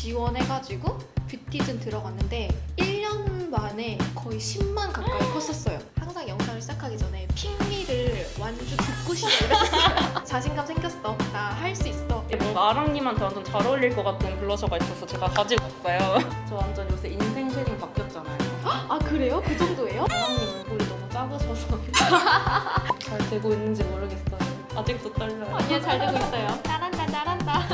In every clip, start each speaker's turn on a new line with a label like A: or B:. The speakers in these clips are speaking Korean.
A: 지원해가지고 뷰티즌 들어갔는데 1년 만에 거의 10만 가까이 컸었어요. 항상 영상을 시작하기 전에 핑미를 완주 듣고 싶어 이랬었어요. 자신감 생겼어. 나 할 수 있어.
B: 뭔가 아랑님한테 완전 잘 어울릴 것 같은 블러셔가 있어서 제가 가지고 왔어요. 저 완전 요새 인생 shading 바뀌었잖아요.
A: 아 그래요? 그 정도예요?
B: 아랑님 얼굴이 너무 작으셔서 잘 되고 있는지 모르겠어요. 아직도 떨려요.
A: 아니야 잘 되고 있어요. 잘한다 잘한다.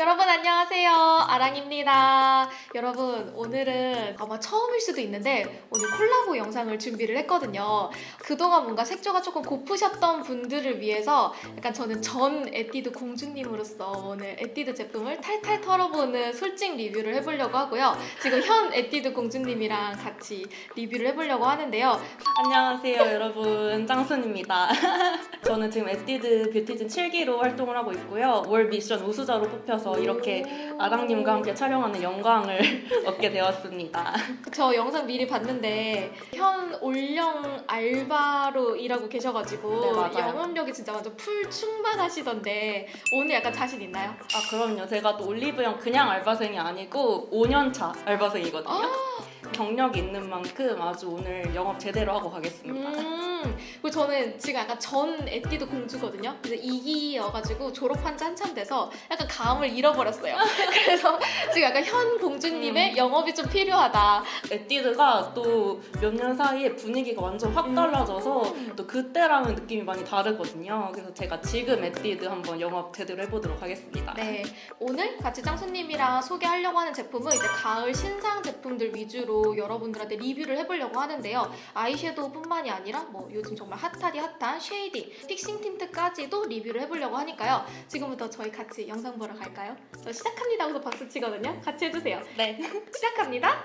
A: 여러분 안녕하세요. 아랑입니다. 여러분 오늘은 아마 처음일 수도 있는데 오늘 콜라보 영상을 준비를 했거든요. 그동안 뭔가 색조가 조금 고프셨던 분들을 위해서 약간 저는 전 에뛰드 공주님으로서 오늘 에뛰드 제품을 탈탈 털어보는 솔직 리뷰를 해보려고 하고요. 지금 현 에뛰드 공주님이랑 같이 리뷰를 해보려고 하는데요.
B: 안녕하세요 여러분. 짱순입니다. 저는 지금 에뛰드 뷰티즌 7기로 활동을 하고 있고요. 월 미션 우수자로 뽑혀서 이렇게 아랑님과 함께 촬영하는 영광을 얻게 되었습니다.
A: 저 영상 미리 봤는데 현 올영 알바로 일하고 계셔가지고
B: 네.
A: 영업력이 진짜 완전 풀 충만하시던데 오늘 약간 자신 있나요?
B: 아 그럼요. 제가 또 올리브영 그냥 알바생이 아니고 5년차 알바생이거든요. 경력이 있는 만큼 아주 오늘 영업 제대로 하고 가겠습니다.
A: 음 그리고 저는 지금 약간 전 에뛰드 공주거든요. 그래서 2기여가지고 졸업한 지 한참 돼서 약간 감을 잃어버렸어요. 그래서 지금 약간 현 공주님의
B: 음.
A: 영업이 좀 필요하다.
B: 에뛰드가 또 몇 년 사이에 분위기가 완전 확 달라져서
A: 음.
B: 또 그때랑은 느낌이 많이 다르거든요. 그래서 제가 지금 에뛰드 한번 영업 제대로 해보도록 하겠습니다.
A: 네, 오늘 같이 짱수님이랑 소개하려고 하는 제품은 이제 가을 신상 제품들 위주로 여러분들한테 리뷰를 해보려고 하는데요. 아이섀도우뿐만이 아니라 뭐 요즘 정말 핫하디 핫한 shading, fixing tint까지도 리뷰를 해보려고 하니까요. 지금부터 저희 같이 영상 보러 갈까요? 저 시작합니다 하고서 박수 치거든요. 같이 해주세요.
B: 네.
A: 시작합니다.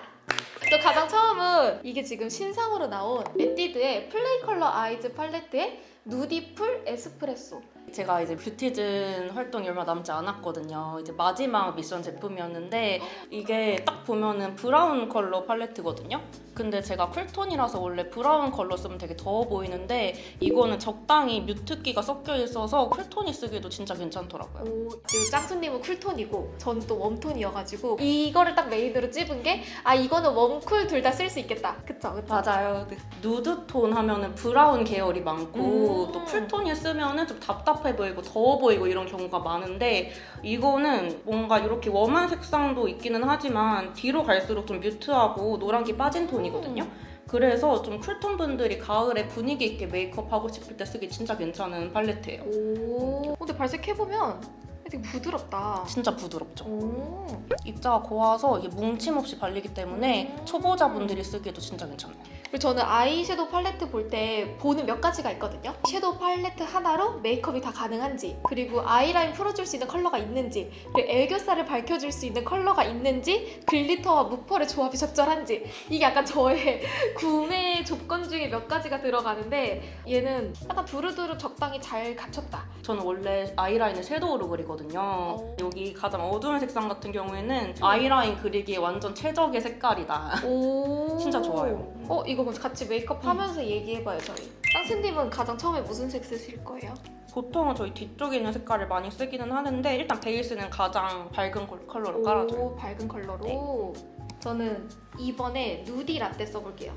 A: 또 가장 처음은 이게 지금 신상으로 나온 에뛰드의 Play Color Eyes 팔레트의 누디풀 에스프레소.
B: 제가 이제 뷰티즌 활동이 얼마 남지 않았거든요. 이제 마지막 미션 제품이었는데 이게 딱 보면은 브라운 컬러 팔레트거든요. 근데 제가 쿨톤이라서 원래 브라운 컬러 쓰면 되게 더워 보이는데 이거는 적당히 mute기가 섞여 있어서 쿨톤이 쓰기도 진짜 괜찮더라고요.
A: 오, 그리고 짱수님은 쿨톤이고 전 또 웜톤이어가지고 이거를 딱 메인으로 찝은 게 아 이거는 웜쿨 둘 다 쓸 수 있겠다. 그쵸 그쵸.
B: 맞아요. 누드톤 하면은 브라운 계열이 많고
A: 음.
B: 또 쿨톤이 쓰면은 좀 답답 해 보이고 더워 보이고 이런 경우가 많은데 이거는 뭔가 이렇게 warm한 색상도 있기는 하지만 뒤로 갈수록 좀 mute하고 노란기 빠진 톤이거든요.
A: 음.
B: 그래서 좀 쿨톤 분들이 가을에 분위기 있게 메이크업 하고 싶을 때 쓰기 진짜 괜찮은 팔레트예요.
A: 오. 근데 발색해보면 되게 부드럽다.
B: 진짜 부드럽죠.
A: 오.
B: 입자가 고와서 이게 뭉침 없이 발리기 때문에
A: 음.
B: 초보자분들이 쓰기에도 진짜 괜찮아요.
A: 그리고 저는 아이섀도우 팔레트 볼 때 보는 몇 가지가 있거든요. 섀도우 팔레트 하나로 메이크업이 다 가능한지, 그리고 아이라인 풀어줄 수 있는 컬러가 있는지, 그리고 애교살을 밝혀줄 수 있는 컬러가 있는지, glitter와 무펄의 조합이 적절한지 이게 약간 저의 구매 조건 중에 몇 가지가 들어가는데 얘는 약간 두루두루 적당히 잘 갖췄다.
B: 저는 원래 아이라인을 섀도우로 그리거든요.
A: 어.
B: 여기 가장 어두운 색상 같은 경우에는 아이라인 그리기에 완전 최적의 색깔이다.
A: 오.
B: 진짜 좋아요.
A: 어 이거 그럼 같이 메이크업 하면서 얘기해봐요 저희. 쌍스님은 가장 처음에 무슨 색 쓰실 거예요?
B: 보통은 저희 뒤쪽에 있는 색깔을 많이 쓰기는 하는데 일단 베이스는 가장 밝은 컬- 컬러로 깔아줘요.
A: 오, 밝은 컬러로. 저는 이번에 누디 라떼 써볼게요.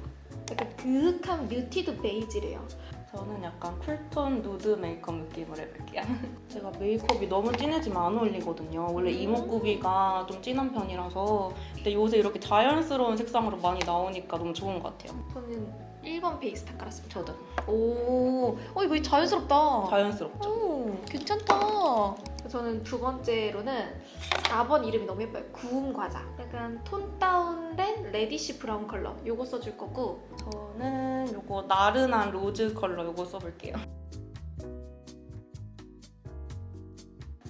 A: 약간 그윽한 muted beige래요.
B: 저는 약간 쿨톤 누드 메이크업 느낌을 해볼게요. 제가 메이크업이 너무 진해지면 안 어울리거든요. 원래
A: 음.
B: 이목구비가 좀 진한 편이라서 근데 요새 이렇게 자연스러운 색상으로 많이 나오니까 너무 좋은 것 같아요.
A: 저는 1번 베이스 다 깔았습니다.
B: 저도
A: 오, 어 이거 자연스럽다.
B: 자연스럽죠.
A: 오, 괜찮다. 저는 두 번째로는 4번 이름이 너무 예뻐요. 구움 과자. 약간 tone down된 reddish brown 컬러. 요거 써줄 거고.
B: 저는 요거 나른한 로즈 컬러 요거 써볼게요.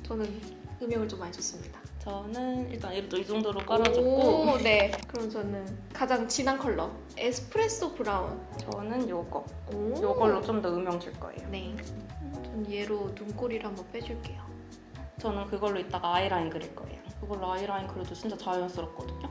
A: 저는 음영을 좀 많이 줬습니다.
B: 저는 일단 이렇게 이 정도로 깔아줬고
A: 오, 네. 그럼 저는 가장 진한 컬러. 에스프레소 브라운.
B: 저는 요거
A: 오.
B: 요걸로 좀 더 음영 줄 거예요.
A: 네. 전 얘로 눈꼬리를 한번 빼줄게요.
B: 저는 그걸로 이따가 아이라인 그릴 거예요. 그걸로 아이라인 그려도 진짜 자연스럽거든요.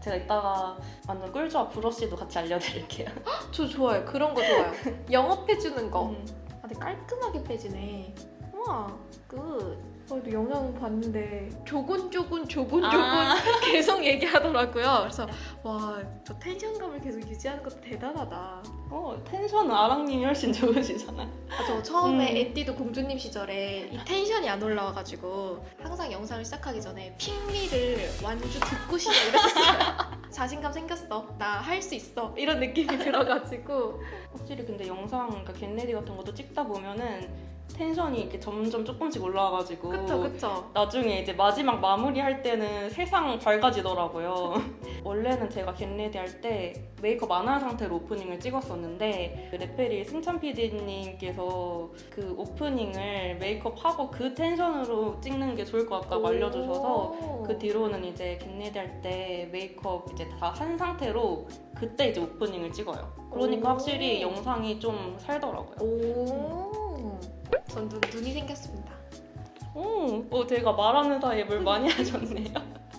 B: 제가 이따가 완전 꿀조합 브러쉬도 같이 알려드릴게요.
A: 저 좋아요. 그런 거 좋아요. 영업해주는 거.
B: 음.
A: 아, 근데 깔끔하게 빼지네. 오, 우와, good. 어, 또 영상 봤는데 조곤조곤 조곤조곤
B: 아.
A: 계속 얘기하더라고요. 그래서 와, 저 텐션감을 계속 유지하는 것도 대단하다.
B: 어, 텐션은 아랑님이 훨씬 좋으시잖아요.
A: 아, 저 처음에
B: 음.
A: 에뛰드 공주님 시절에 이 텐션이 안 올라와가지고 항상 영상을 시작하기 전에 Pick Me를 완주 듣고 시작을 했었어요. 자신감 생겼어. 나 할 수 있어. 이런 느낌이 들어가지고.
B: 확실히 근데 영상, 그러니까 get ready 같은 것도 찍다 보면은 텐션이 이렇게 점점 조금씩 올라와가지고
A: 그쵸, 그쵸.
B: 나중에 이제 마지막 마무리할 때는 세상 밝아지더라고요. 원래는 제가 get ready 할 때 메이크업 안 한 상태로 오프닝을 찍었었는데 그 레페리 승찬 PD님께서 그 오프닝을 메이크업 하고 그 텐션으로 찍는 게 좋을 것 같다고 알려주셔서
A: 오.
B: 그 뒤로는 이제 get ready 할 때 메이크업 이제 다 한 상태로 그때 이제 오프닝을 찍어요. 그러니까
A: 오.
B: 확실히 영상이 좀 살더라고요.
A: 오. 전 눈, 눈이 생겼습니다.
B: 오, 어, 제가 말하는 사이에 뭘 많이 하셨네요.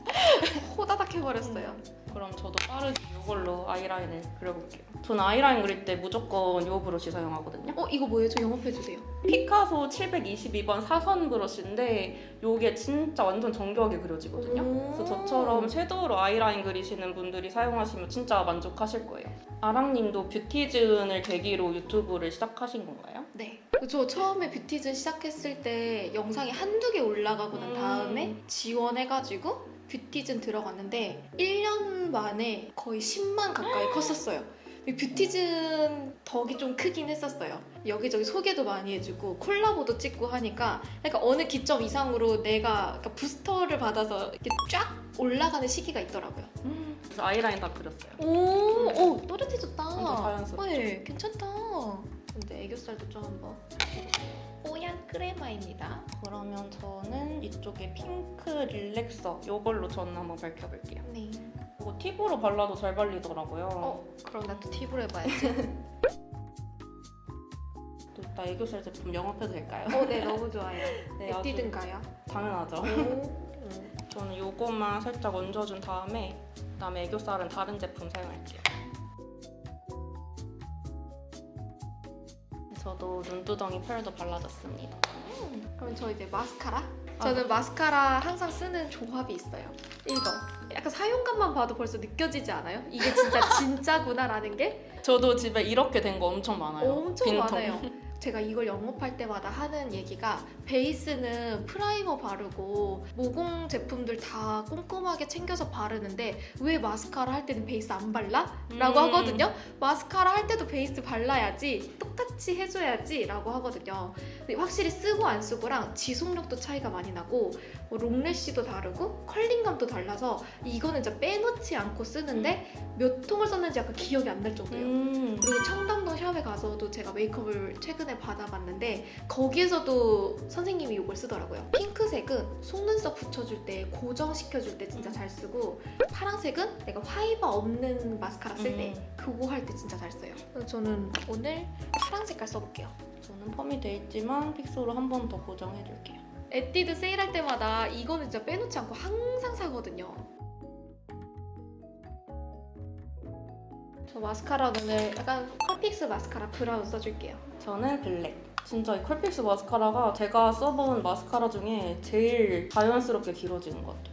A: 호다닥 해버렸어요.
B: 그럼 저도 빠르게 이걸로 아이라인을 그려볼게요. 저는 아이라인 그릴 때 무조건 이 브러쉬 사용하거든요.
A: 어, 이거 뭐예요? 저 영업해주세요.
B: 피카소 722번 사선 브러쉬인데 이게 진짜 완전 정교하게 그려지거든요.
A: 오.
B: 그래서 저처럼 섀도우로 아이라인 그리시는 분들이 사용하시면 진짜 만족하실 거예요. 아랑님도 뷰티즌을 계기로 유튜브를 시작하신 건가요?
A: 네. 저 처음에 뷰티즌 시작했을 때 영상이 한두 개 올라가고 난
B: 음.
A: 다음에 지원해가지고 뷰티즌 들어갔는데 1년 만에 거의 10만 가까이 컸었어요. 이 뷰티즌 덕이 좀 크긴 했었어요. 여기저기 소개도 많이 해주고 콜라보도 찍고 하니까 약간 어느 기점 이상으로 내가 약간 부스터를 받아서 이렇게 쫙 올라가는 시기가 있더라고요.
B: 그래서 아이라인 다 그렸어요.
A: 오, 오 또렷해졌다.
B: 완전 자연스럽죠?
A: 네, 괜찮다. 근데 애교살도 좀 한번. 뽀얀 크레마입니다.
B: 그러면 저는 이쪽에 핑크 릴렉서 이걸로 저는 한번 밝혀볼게요.
A: 네.
B: 이거 팁으로 발라도 잘 발리더라고요.
A: 어, 그럼 나또 팁으로 해봐야지.
B: 또 이따 애교살 제품 영업해도 될까요?
A: 어, 네, 너무 좋아요.
B: 네, 아주
A: 에뛰든가요?
B: 당연하죠.
A: 오.
B: 저는 이것만 살짝 얹어준 다음에 그다음에 애교살은 다른 제품 사용할게요. 저도 눈두덩이 펄도 발라줬습니다.
A: 그럼 저 이제 마스카라? 저는 마스카라 항상 쓰는 조합이 있어요. 이거. 약간 사용감만 봐도 벌써 느껴지지 않아요? 이게 진짜 진짜구나라는 게
B: 저도 집에 이렇게 된 거 엄청 많아요.
A: 엄청
B: 빈통.
A: 많아요. 제가 이걸 영업할 때마다 하는 얘기가 베이스는 프라이머 바르고 모공 제품들 다 꼼꼼하게 챙겨서 바르는데 왜 마스카라 할 때는 베이스 안 발라? 라고
B: 음.
A: 하거든요. 마스카라 할 때도 베이스 발라야지 똑같이 해줘야지 라고 하거든요. 확실히 쓰고 안 쓰고랑 지속력도 차이가 많이 나고 뭐 롱래쉬도 다르고 컬링감도 달라서 이거는 진짜 빼놓지 않고 쓰는데 몇 통을 썼는지 약간 기억이 안 날 정도예요.
B: 음.
A: 그리고 청담동 샵에 가서도 제가 메이크업을 최근에 받아봤는데 거기에서도 선생님이 이걸 쓰더라고요. 핑크색은 속눈썹 붙여줄 때 고정시켜줄 때 진짜 잘 쓰고 파란색은 내가 화이바 없는 마스카라 쓸때
B: 음.
A: 그거 할 때 진짜 잘 써요. 그래서 저는 오늘 파란 색깔 써볼게요.
B: 저는 펌이 돼 있지만 fixer로 한 번 더 고정해줄게요.
A: 에뛰드 세일할 때마다 이거는 진짜 빼놓지 않고 항상 사거든요. 저 마스카라 오늘 약간 Curl Fix 마스카라 브라운 써줄게요.
B: 저는 블랙. 진짜 이 Curl Fix 마스카라가 제가 써본 마스카라 중에 제일 자연스럽게 길어지는 것 같아요.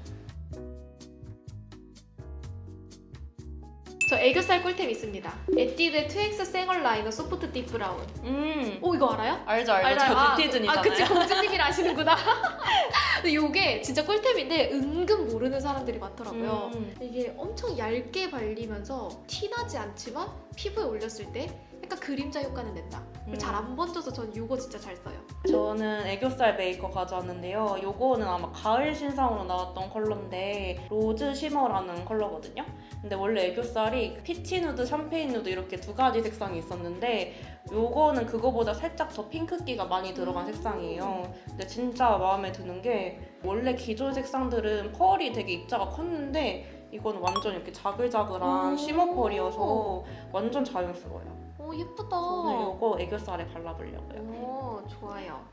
A: 저 애교살 꿀템 있습니다. 에뛰드 2X 생얼 라이너 soft deep brown.
B: 음.
A: 오 이거 알아요?
B: 알죠, 알죠.
A: 알아요.
B: 저 뷰티즌이잖아요.
A: 아, 그치 공주님이 아시는구나. 근데 이게 진짜 꿀템인데 은근 모르는 사람들이 많더라고요.
B: 음.
A: 이게 엄청 얇게 발리면서 티나지 않지만 피부에 올렸을 때 약간 그림자 효과는 낸다.
B: 음.
A: 잘안 번져서 전 이거 진짜 잘 써요.
B: 저는 애교살 메이커 가져왔는데요. 요거는 아마 가을 신상으로 나왔던 컬러인데 rose shimmer라는 컬러거든요. 근데 원래 애교살이 peach nude, champagne nude 이렇게 두 가지 색상이 있었는데 요거는 그거보다 살짝 더 핑크기가 많이 들어간
A: 음.
B: 색상이에요. 근데 진짜 마음에 드는 게 원래 기존 색상들은 펄이 되게 입자가 컸는데 이거는 완전 이렇게 자글자글한
A: 오.
B: shimmer 펄이어서 완전 자연스러워요.
A: 오 예쁘다.
B: 오늘 요거 애교살에 발라보려고요.
A: 오 좋아요.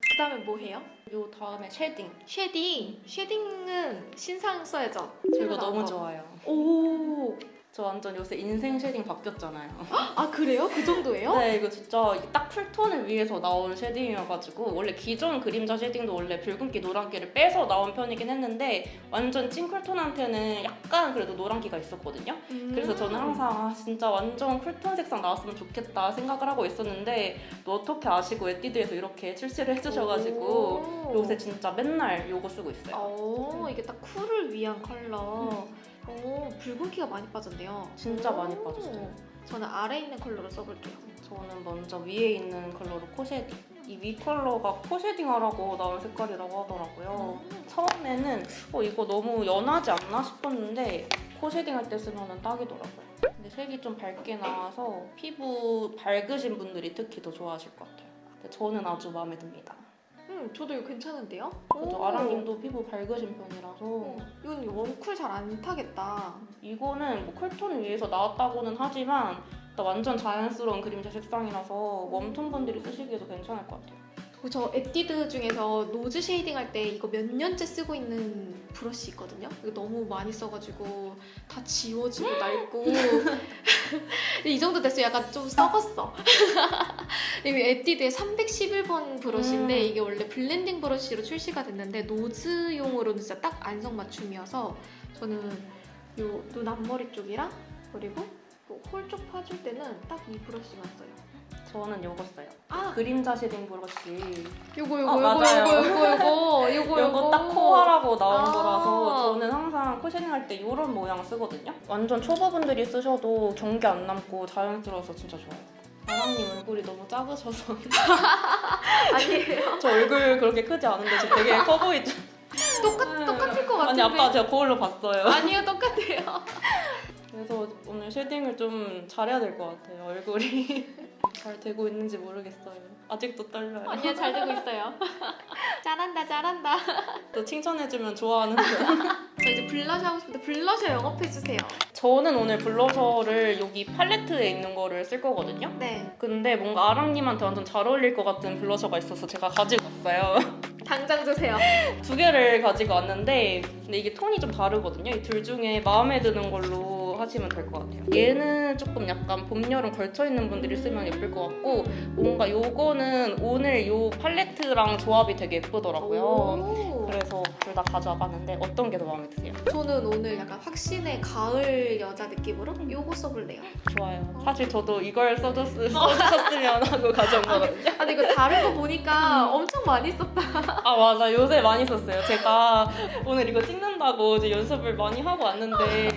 A: 그 다음에 뭐 해요?
B: 요 다음에
A: shading. shading. shading은 신상 써야죠.
B: 이거
A: 나온
B: 너무
A: 거.
B: 좋아요.
A: 오
B: 저 완전 요새 인생 shading 바뀌었잖아요.
A: 아 그래요? 그 정도예요?
B: 네, 이거 진짜 딱 cool tone을 위해서 나온 shading이어가지고 원래 기존 그림자 shading도 원래 붉은기 노란기를 빼서 나온 편이긴 했는데 완전 찐 cool tone한테는 약간 그래도 노란기가 있었거든요.
A: 음.
B: 그래서 저는 항상 아, 진짜 완전 cool tone 색상 나왔으면 좋겠다 생각을 하고 있었는데 또 어떻게 아시고 에뛰드에서 이렇게 출시를 해주셔가지고
A: 오.
B: 요새 진짜 맨날 요거 쓰고 있어요.
A: 오, 이게 딱 cool을 위한 컬러. 오, 붉은기가 많이 빠졌네요.
B: 진짜
A: 오.
B: 많이 빠졌어요.
A: 저는 아래 있는 컬러로 써볼게요.
B: 저는 먼저 위에 있는 컬러로 코shading. 이 위 컬러가 코shading 하라고 나온 색깔이라고 하더라고요.
A: 음.
B: 처음에는 어 이거 너무 연하지 않나 싶었는데 코shading 할 때 쓰면 딱이더라고요. 근데 색이 좀 밝게 나와서 피부 밝으신 분들이 특히 더 좋아하실 것 같아요. 저는 아주 마음에 듭니다.
A: 음, 저도 이거 괜찮은데요?
B: 그죠?
A: 오.
B: 아랑님도 피부 밝으신 편이라서
A: 어, 이건 warm cool 잘 안 타겠다.
B: 이거는 뭐 cool tone 위해서 나왔다고는 하지만 일단 완전 자연스러운 그림자 색상이라서 warm tone 분들이 쓰시기에도 괜찮을 것 같아요.
A: 저 에뛰드 중에서 nose shading 할 때 이거 몇 년째 쓰고 있는 브러쉬 있거든요. 이거 너무 많이 써가지고 다 지워지고 낡고 이 정도 됐어요. 약간 좀 썩었어. 이게 에뛰드의 311번 브러쉬인데
B: 음.
A: 이게 원래 블렌딩 브러쉬로 출시가 됐는데 nose용으로는 진짜 딱 안성맞춤이어서 저는 요 눈 앞머리 쪽이랑 그리고 hole쪽 파줄 때는 딱 이 브러쉬만 써요.
B: 저는 요거 써요.
A: 아
B: 그림자 shading 브러쉬.
A: 요거 요거
B: 아,
A: 요거. 요거 요거 요거 요거
B: 요거 딱 코 하라고 나온
A: 아.
B: 거라서 저는 항상 코 shading 할 때 이런 모양 쓰거든요. 완전 초보분들이 쓰셔도 경계 안 남고 자연스러워서 진짜 좋아요. 아랑님 얼굴이 너무 작으셔서
A: 아니에요.
B: 저 얼굴 그렇게 크지 않은데 저 되게 커 보이죠?
A: 똑같 똑같을 것
B: 아니
A: 같은데.
B: 아까 제가 거울로 봤어요.
A: 아니요 똑같아요.
B: 그래서 오늘 shading을 좀 잘해야 될 것 같아요. 얼굴이 잘 되고 있는지 모르겠어요. 아직도 떨려요.
A: 아니요 잘 되고 있어요. 잘한다 잘한다.
B: 또 칭찬해주면 좋아하는데.
A: 저 이제 블러셔 하고 싶은데 블러셔 영업해 주세요.
B: 저는 오늘 블러셔를 여기 팔레트에 있는 거를 쓸 거거든요.
A: 네.
B: 근데 뭔가 아랑님한테 완전 잘 어울릴 것 같은 블러셔가 있어서 제가 가지고 왔어요.
A: 당장 주세요.
B: 두 개를 가지고 왔는데 근데 이게 톤이 좀 다르거든요. 이 둘 중에 마음에 드는 걸로 하시면 될 것 같아요. 얘는 조금 약간 봄, 여름 걸쳐 있는 분들이 쓰면 예쁠 것 같고 뭔가 요거는 오늘 요 팔레트랑 조합이 되게 예쁘더라고요.
A: 오.
B: 그래서 둘 다 가져와 봤는데 어떤 게 더 마음에 드세요?
A: 저는 오늘 약간 확신의 가을 여자 느낌으로 요거 써볼래요.
B: 좋아요. 사실 저도 이걸 써줬, 써주셨으면 하고 가져온 거거든요.
A: 아 근데 이거 다른 거 보니까 엄청 많이 썼다.
B: 아 맞아 요새 많이 썼어요 제가 오늘 이거 찍는다고 이제 연습을 많이 하고 왔는데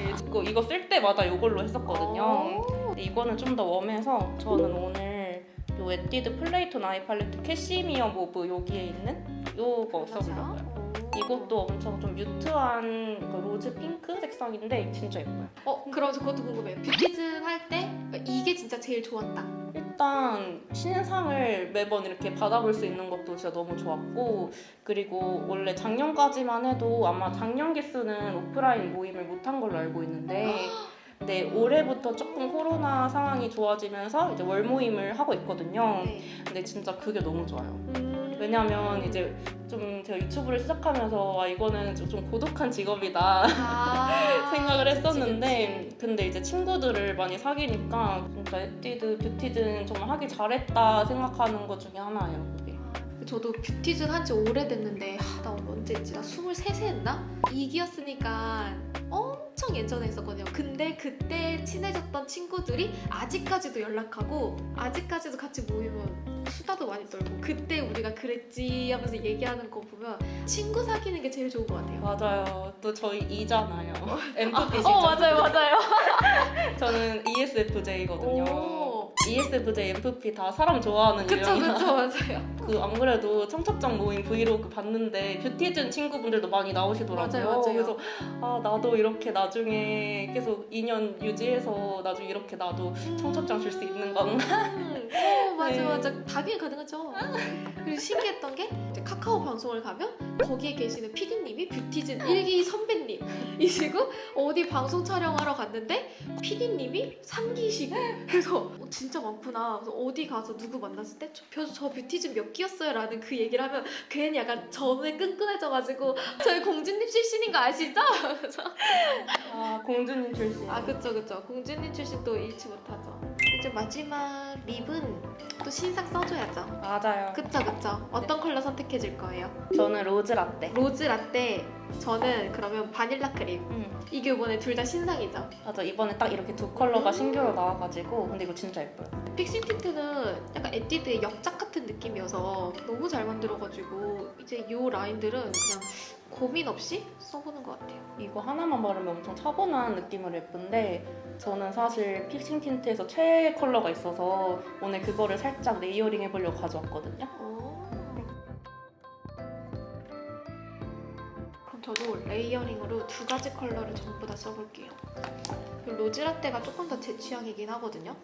B: 이거 쓸 때 마다 이걸로 했었거든요. 근데 이거는 좀 더 warm해서 저는 오늘 요 에뛰드 Play Tone Eye Palette Cashmere Mauve 여기에 있는 요거 써보려고요 이것도 엄청 좀 mute한 그 rose pink 색상인데 진짜 예뻐요
A: 어 그럼 저 그것도 궁금해요. 뷰티즌 할 때 이게 진짜 제일 좋았다.
B: 일단 신상을 매번 이렇게 받아볼 수 있는 것도 진짜 너무 좋았고 그리고 원래 작년까지만 해도 아마 작년 기수는 오프라인 모임을 못한 걸로 알고 있는데 근데 올해부터 조금 코로나 상황이 좋아지면서 이제 월 모임을 하고 있거든요.
A: 네.
B: 근데 진짜 그게 너무 좋아요.
A: 음.
B: 왜냐면 이제 좀 제가 유튜브를 시작하면서 아 이거는 좀- 좀 고독한 직업이다
A: 아,
B: 생각을
A: 그치,
B: 했었는데
A: 그치.
B: 근데 이제 친구들을 많이 사귀니까 진짜 에뛰드 뷰티든 정말 하기 잘했다 생각하는 것 중에 하나예요 그게
A: 저도 뷰티즌 한지 오래됐는데 하, 나 언제 했지? 나 23세 했나? 이기였으니까 엄청 예전에 했었거든요. 근데 그때 친해졌던 친구들이 아직까지도 연락하고 아직까지도 같이 모이면 수다도 많이 떨고 그때 우리가 그랬지 하면서 얘기하는 거 보면 친구 사귀는 게 제일 좋은 것 같아요.
B: 맞아요 또 저희 이잖아요 MFP시죠
A: 어 맞아요 맞아요.
B: 저는 ESFJ거든요
A: 오.
B: ESFJ, MFP 다 사람 좋아하는
A: 그쵸
B: 유형이라
A: 그쵸 맞아요.
B: 그 안 그래도 청첩장 모임 브이로그 봤는데 뷰티즌 친구분들도 많이 나오시더라고요.
A: 맞아요, 맞아요.
B: 그래서 아 나도 이렇게 나중에 계속 인연 유지해서 나중에 이렇게 나도 청첩장 줄 수 있는 건가?
A: 음, 어, 맞아
B: 네.
A: 맞아 당연히 가능하죠. 그리고 신기했던 게 이제 카카오 방송을 가면 거기에 계시는 PD님이 뷰티즌 일기 선배님이시고 어디 방송 촬영하러 갔는데 PD님이 3기시고 그래서 어, 진짜 진짜 많구나. 그래서 어디 가서 누구 만났을 때, 저, 저, 저 뷰티즘 몇 끼였어요? 라는 그 얘기를 하면 괜히 약간 좀 더 끈끈해져가지고 저희 공주님 출신인 거 아시죠? 그래서
B: 아 공주님 출신.
A: 아 그쵸 그쵸 공주님 출신 또 잊지 못하죠 이제 마지막 lip은 또 신상 써줘야죠
B: 맞아요.
A: 그쵸 그쵸 어떤 컬러 선택해 줄 거예요?
B: 저는
A: rose latte. rose latte 저는 그러면 바닐라 크림
B: 음,
A: 이게 이번에 둘 다 신상이죠
B: 맞아 이번에 딱 이렇게 두 컬러가 신규로 나와가지고 근데 이거 진짜 예뻐요.
A: fixing tint는 약간 에뛰드의 역작 같은 느낌이어서 너무 잘 만들어가지고 이제 이 라인들은 그냥 고민 없이 써보는 것 같아요
B: 이거 하나만 바르면 엄청 차분한 느낌으로 예쁜데 저는 사실 fixing tint에서 최애 컬러가 있어서 오늘 그거를 살짝 layering 해보려고 가져왔거든요.
A: 오. 그럼 저도 layering으로 두 가지 컬러를 전부 다 써볼게요. 그 rose latte가 조금 더 제 취향이긴 하거든요.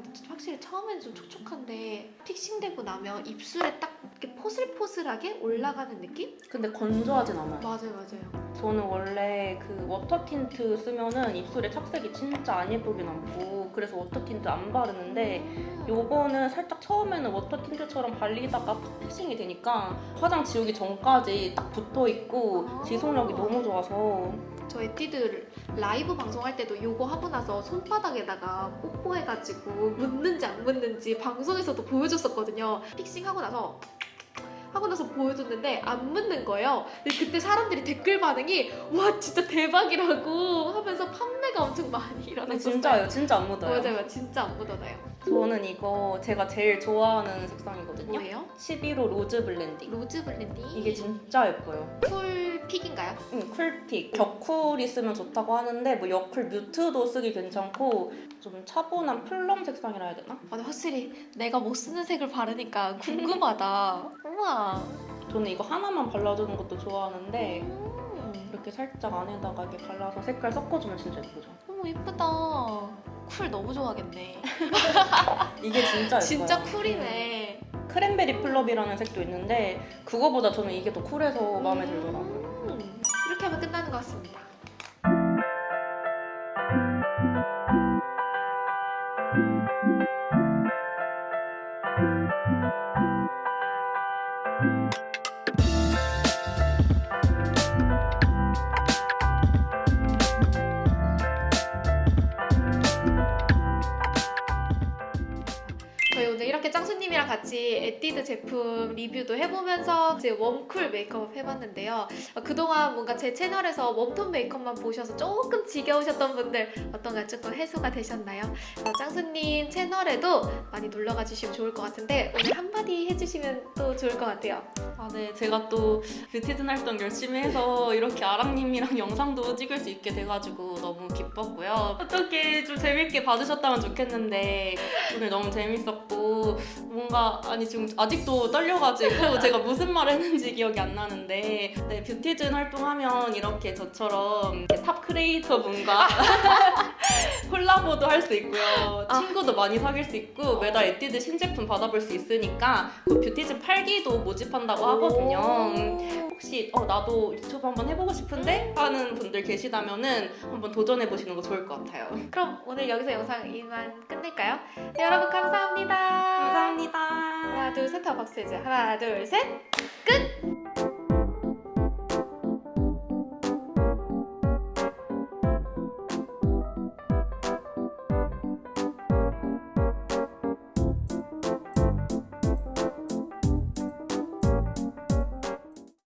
A: 아, 근데 확실히 처음에는 좀 촉촉한데 fixing되고 나면 입술에 딱 이렇게 포슬포슬하게 올라가는 느낌?
B: 근데 건조하진 않아요.
A: 맞아요, 맞아요.
B: 저는 원래 그 water tint 쓰면은 입술에 착색이 진짜 안 예쁘게 남고 그래서 water tint 안 바르는데 요거는 살짝 처음에는 water tint처럼 발리다가 팍 fixing이 되니까 화장 지우기 전까지 딱 붙어 있고
A: 아.
B: 지속력이 너무 좋아서
A: 저 에뛰드 라이브 방송할 때도 이거 하고 나서 손바닥에다가 뽀뽀해가지고 묻는지 안 묻는지 방송에서도 보여줬었거든요. fixing하고 나서 하고 나서 보여줬는데 안 묻는 거예요. 근데 그때 사람들이 댓글 반응이 와 진짜 대박이라고 하면서 판매가 엄청 많이
B: 근데
A: 일어났었어요.
B: 진짜요 진짜 안 묻어요
A: 맞아요, 진짜 안 묻어나요.
B: 저는 이거 제가 제일 좋아하는 색상이거든요
A: 뭐예요?
B: 11호
A: rose blending rose blending.
B: 이게 진짜 예뻐요
A: cool pick인가요?
B: 응, cool pick. 격쿨이 쓰면 좋다고 하는데 뭐 여쿨 mute도 쓰기 괜찮고 좀 차분한 plum 색상이라 해야 되나?
A: 아, 근데 확실히 내가 못 쓰는 색을 바르니까 궁금하다. 우와.
B: 저는 이거 하나만 발라주는 것도 좋아하는데
A: 음.
B: 이렇게 살짝 안에다가 이렇게 발라서 색깔 섞어주면 진짜 예쁘죠?
A: 너무 예쁘다. cool 너무 좋아하겠네.
B: 이게 진짜 예뻐요.
A: 진짜 cool이네.
B: cranberry plum이라는 색도 있는데 그거보다 저는 이게 더 cool해서 마음에 들더라고요.
A: 음, 이렇게 하면 끝나는 것 같습니다. 같이 에뛰드 제품 리뷰도 해보면서 이제 warm cool 메이크업 해봤는데요. 어, 그동안 뭔가 제 채널에서 warm tone 메이크업만 보셔서 조금 지겨우셨던 분들 어떤가 조금 해소가 되셨나요? 어, 짱수님 채널에도 많이 놀러가 주시면 좋을 것 같은데 오늘 한마디 해주시면 또 좋을 것 같아요.
B: 아, 네. 제가 또 뷰티즌 활동 열심히 해서 이렇게 아랑님이랑 영상도 찍을 수 있게 돼가지고 너무 기뻤고요. 어떻게 좀 재밌게 봐주셨다면 좋겠는데 오늘 너무 재밌었고 뭔가 아니 지금 아직도 떨려가지고 제가 무슨 말 했는지 기억이 안 나는데 네, 뷰티즌 활동하면 이렇게 저처럼 top creator 분과 콜라보도 할 수 있고요.
A: 아.
B: 친구도 많이 사귈 수 있고 매달 에뛰드 신제품 받아볼 수 있으니까 그 뷰티즌 8기도 모집한다고 하거든요. 혹시 어, 나도 유튜브 한번 해보고 싶은데 하는 분들 계시다면 은 한번 도전해 보시는 거 좋을 것 같아요.
A: 그럼 오늘 여기서 영상 이만 끝낼까요? 네, 여러분 감사합니다.
B: 감사합니다.
A: 하나 둘 셋 하고 박수 해주세요. 하나 둘 셋 끝!